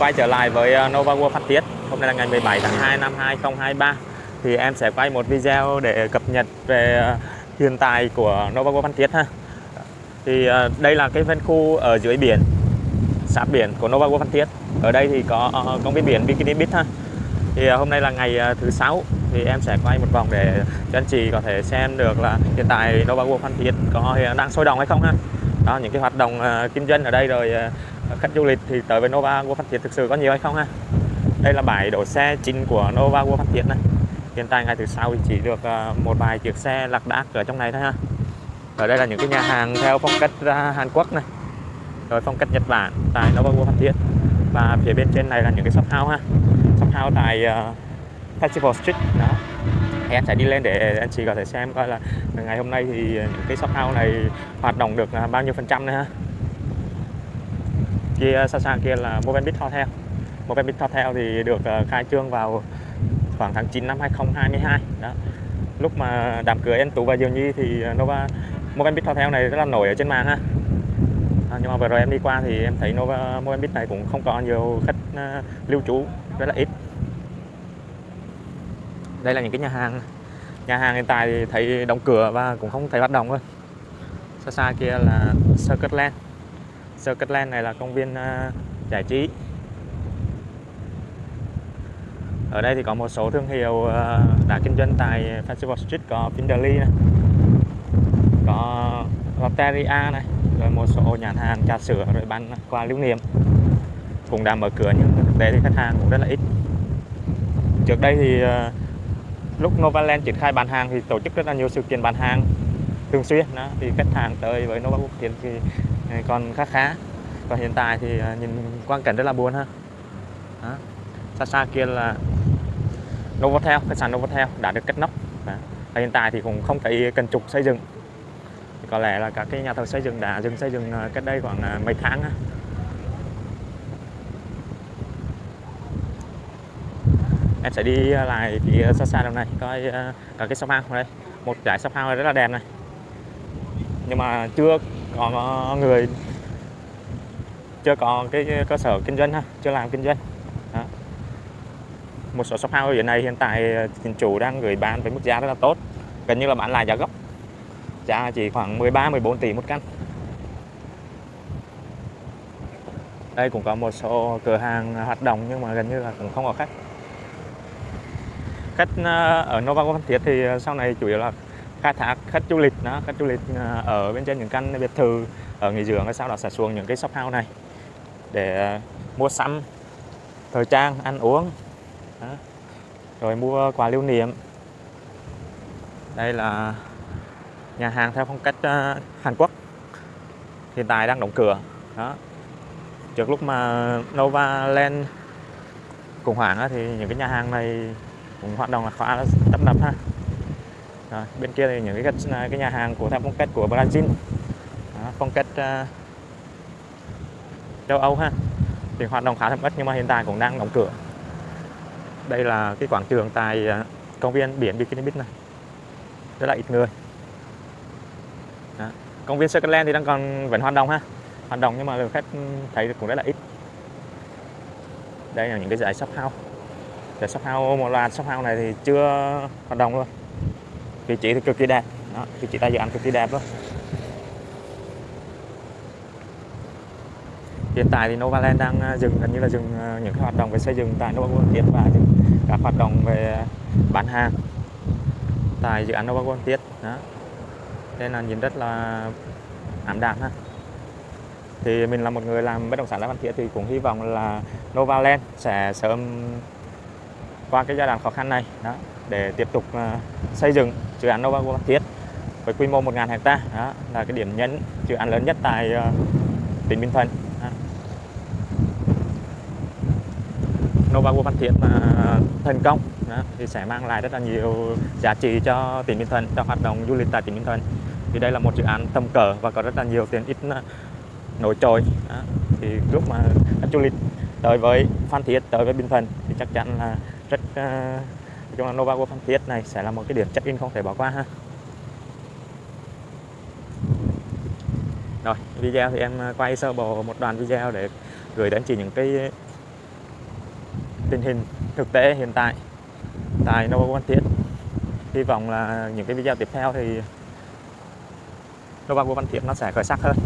Quay trở lại với ờ, Nova World Phan Thiết. Hôm nay là ngày 17 tháng 2 năm 2023 Thì em sẽ quay một video để cập nhật về ờ, hiện tại của Nova World Phan Thiết ha. Thì ờ, đây là cái phân khu ở dưới biển, Sát biển của Nova World Phan Thiết. Ở đây thì có công viên biển Bikini Beach ha. Thì hôm nay là ngày thứ sáu. Thì em sẽ quay một vòng để cho anh chị có thể xem được là hiện tại Nova World Phan Thiết có đang sôi động hay không ha. Đó, những cái hoạt động kinh doanh ở đây rồi khách du lịch thì tới với Nova World Phan Thiết thực sự có nhiều hay không ha? Đây là bãi đổ xe chính của Nova World Phan Thiết này. Hiện tại ngày thứ sau thì chỉ được ờ, một vài chiếc xe lạc đác ở trong này thôi ha. Ở đây là những cái nhà hàng theo phong cách ờ, Hàn Quốc này. Rồi phong cách Nhật Bản tại Nova World Phan Thiết. Và phía bên trên này là những cái shop house ha. Shop house tại ờ, Festival Street đó. Em sẽ đi lên để anh chị có thể xem coi là ngày hôm nay thì những cái shop house này hoạt động được bao nhiêu phần trăm nữa ha kia xa xa kia là Movenpick Hotel. Movenpick Hotel thì được ờ, khai trương vào khoảng tháng 9 năm 2022 đó. Lúc mà đám cưới em Tú và Diều Nhi thì ờ, Nova Movenpick Hotel này rất là nổi ở trên mạng ha. À, nhưng mà vừa rồi em đi qua thì em thấy Nova Movenpick này cũng không có nhiều khách ờ, lưu trú rất là ít. Đây là những cái nhà hàng. Nhà hàng hiện tại thì thấy đóng cửa và cũng không thấy hoạt động thôi. Xa xa kia là Circuit Land này là công viên uh, giải trí. Ở đây thì có một số thương hiệu uh, đã kinh doanh tại Festival Street có Pinderly này có Lotteria này rồi một số nhà hàng trà sữa rồi bán quà lưu niệm. Cũng đã mở cửa nhưng thực tế thì khách hàng cũng rất là ít. Trước đây thì uh, lúc Novaland triển khai bán hàng thì tổ chức rất là nhiều sự kiện bán hàng thường xuyên đó. Thì khách hàng tới với Nova Quốc Tiến thì còn khá khá và hiện tại thì à, nhìn quang cảnh rất là buồn ha đó. xa xa kia là Novotel, khách sạn Novotel đã được kết nóc đó. và hiện tại thì cũng không thấy cần trục xây dựng thì có lẽ là các cái nhà thầu xây dựng đã dừng xây dựng à, cách đây khoảng à, mấy tháng ha. em sẽ đi lại phía xa xa đằng này, coi cả cái shop house đây một dải shop house rất là đẹp này nhưng mà chưa có ờ, người chưa có cái cơ sở kinh doanh ha, chưa làm kinh doanh. Đó. một số shop house hiện này hiện tại ờ, chủ đang gửi bán với mức giá rất là tốt. Gần như là bán lại giá gốc. Giá chỉ khoảng 13 14 tỷ một căn. Đây cũng có một số cửa hàng hoạt động nhưng mà gần như là cũng không có khách. Khách ờ, ở Nova Phan Thiết thì sau này chủ yếu là khai thác khách du lịch đó, khách du lịch ờ, ở bên trên những căn biệt thự ở nghỉ dưỡng sau đó sẽ xuống những cái shop house này để ờ, mua sắm, thời trang, ăn uống, đó. rồi mua quà lưu niệm. Đây là nhà hàng theo phong cách ờ, Hàn Quốc. Hiện tại đang đóng cửa, đó. Trước lúc mà Nova Land khủng hoảng thì những cái nhà hàng này cũng hoạt động là khá là tấp nập ha rồi, bên kia thì những cái à, cái nhà hàng của theo phong cách của Brazil. Đó, phong cách uh, à, châu Âu ha. Thì hoạt động khá thấp ít nhưng mà hiện tại cũng đang đóng cửa. Đây là cái quảng trường tại uh, công viên biển Bikini Beach này. Rất là ít người. Đó. công viên Circleland thì đang còn vẫn hoạt động ha. Hoạt động nhưng mà lượng khách thấy cũng rất là ít. Đây là những cái giải shop house. Giải shop house một loạt shop house này thì chưa hoạt động luôn vị trí thì cực kỳ đẹp. Đó, vị trí tay dự án cực kỳ đẹp luôn hiện tại thì Novaland đang à, dừng gần như là dừng à, những cái hoạt động về xây dựng tại Nova World Tiết và các hoạt động về bán hàng tại dự án Nova World Tiết đó. Nên là nhìn rất là ảm đạm ha. Thì mình là một người làm bất động sản tại văn Thiết thì cũng hy vọng là Novaland sẽ sớm qua cái giai đoạn khó khăn này. Đó để tiếp tục à, xây dựng dự án Nova Phan Thiết với quy mô 1.000 hecta đó là cái điểm nhấn dự án lớn nhất tại à, tỉnh Bình Thuận. Nova Phan Thiết mà thành công đó, thì sẽ mang lại rất là nhiều giá trị cho tỉnh Bình Thuận cho hoạt động du lịch tại tỉnh Bình Thuận thì đây là một dự án tầm cỡ và có rất là nhiều tiền ít à, nổi trội đó. thì lúc mà khách du lịch tới với Phan Thiết tới với Bình Thuận thì chắc chắn là rất uh, chung là Nova của Phan Thiết này sẽ là một cái điểm check in không thể bỏ qua ha. Rồi, video thì em à, quay sơ bộ một đoạn video để gửi đến chị những cái tình hình thực tế hiện tại tại Nova Phan Thiết hy vọng là những cái video tiếp theo thì Nova Phan Thiết nó sẽ khởi sắc hơn.